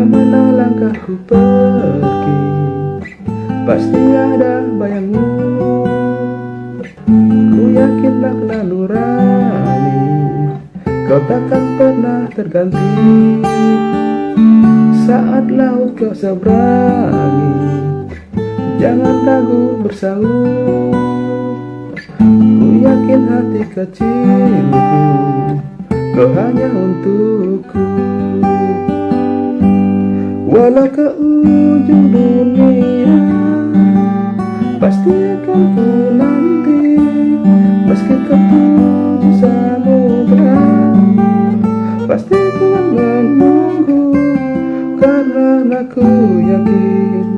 Ke mana langkahku pergi Pasti ada bayangmu. Ku yakin makna nurani Kau takkan pernah terganti. Saat laut kau seberangi Jangan ragu bersahur Ku yakin hati kecilku Kau hanya untukku Walau ke ujung dunia? Pasti akan ku nanti Meski ke tujuh samudra Pasti ku menunggu Karena aku yakin